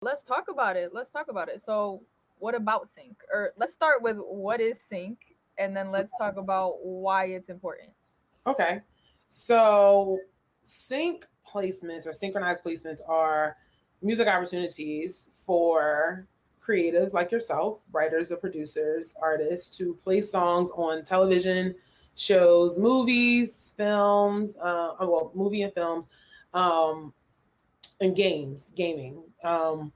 let's talk about it. Let's talk about it. So, what about sync? Or let's start with what is sync, and then let's talk about why it's important. Okay. So, sync placements or synchronized placements are music opportunities for creatives like yourself, writers or producers, artists, to play songs on television shows, movies, films, uh, well, movie and films, um, and games, gaming. Um,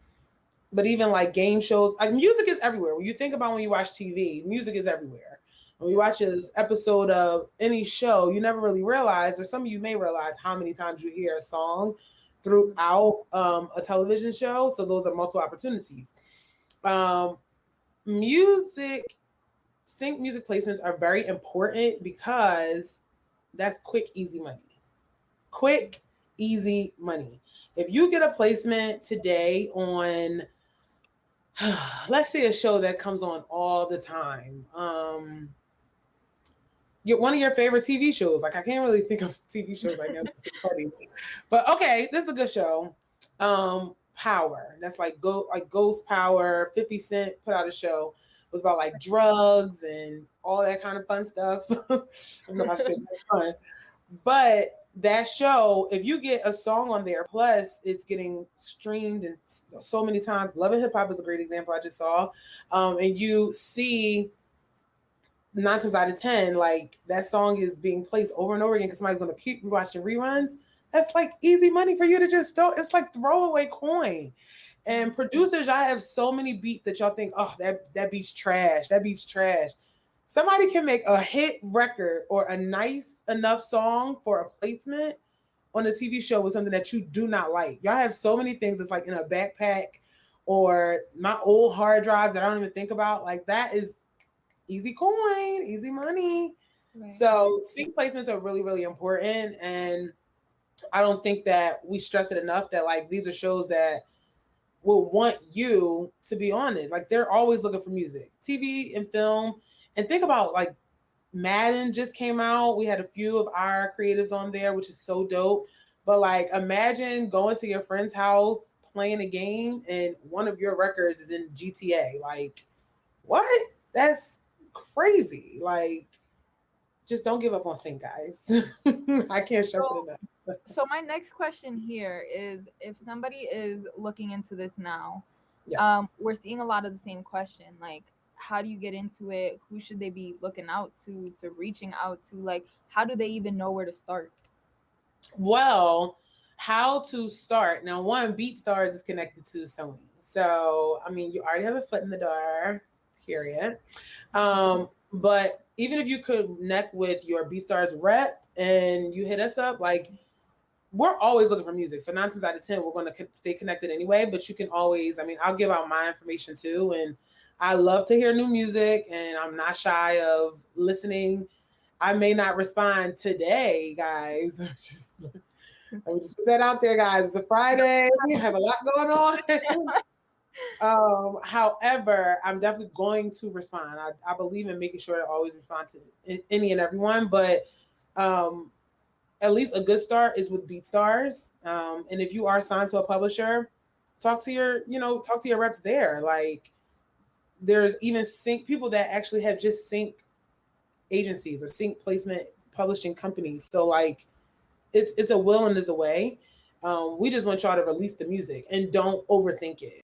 but even like game shows, like music is everywhere. When you think about when you watch TV, music is everywhere. When you watch this episode of any show, you never really realize, or some of you may realize how many times you hear a song throughout um, a television show. So those are multiple opportunities. Um, music, sync music placements are very important because that's quick, easy money. Quick, easy money. If you get a placement today on, let's say a show that comes on all the time, um, your, one of your favorite TV shows. Like I can't really think of TV shows right now. Funny, but okay, this is a good show. Um, Power. That's like go like Ghost Power. Fifty Cent put out a show. It was about like drugs and all that kind of fun stuff. I don't know if I said fun, but that show, if you get a song on there, plus it's getting streamed and so many times. Love and Hip Hop is a great example I just saw, um, and you see nine times out of ten, like that song is being placed over and over again because somebody's going to keep watching reruns. That's like easy money for you to just throw. It's like throwaway coin. And producers, I have so many beats that y'all think, oh, that that beat's trash. That beat's trash. Somebody can make a hit record or a nice enough song for a placement on a TV show with something that you do not like. Y'all have so many things that's like in a backpack or my old hard drives that I don't even think about. Like that is easy coin, easy money. Right. So sync placements are really, really important. And I don't think that we stress it enough that like these are shows that will want you to be on it. Like they're always looking for music, TV and film. And think about like Madden just came out. We had a few of our creatives on there, which is so dope. But like imagine going to your friend's house, playing a game, and one of your records is in GTA. Like, what? That's crazy. Like, just don't give up on sync, guys. I can't stress so, it enough. so my next question here is if somebody is looking into this now, yes. um, we're seeing a lot of the same question. Like, how do you get into it? Who should they be looking out to, to reaching out to? Like, how do they even know where to start? Well, how to start. Now, one, BeatStars is connected to Sony. So, I mean, you already have a foot in the door period. Um, but even if you connect with your BeatStars rep and you hit us up, like we're always looking for music. So nine times out of ten, we're going to stay connected anyway. But you can always, I mean, I'll give out my information too, and I love to hear new music, and I'm not shy of listening. I may not respond today, guys. just, let me just put that out there, guys. It's a Friday. We have a lot going on. Um, however, I'm definitely going to respond. I, I believe in making sure to always respond to any and everyone, but um, at least a good start is with BeatStars. Um, and if you are signed to a publisher, talk to your, you know, talk to your reps there. Like there's even sync people that actually have just sync agencies or sync placement publishing companies. So like it's it's a will and a way. Um, we just want y'all to release the music and don't overthink it.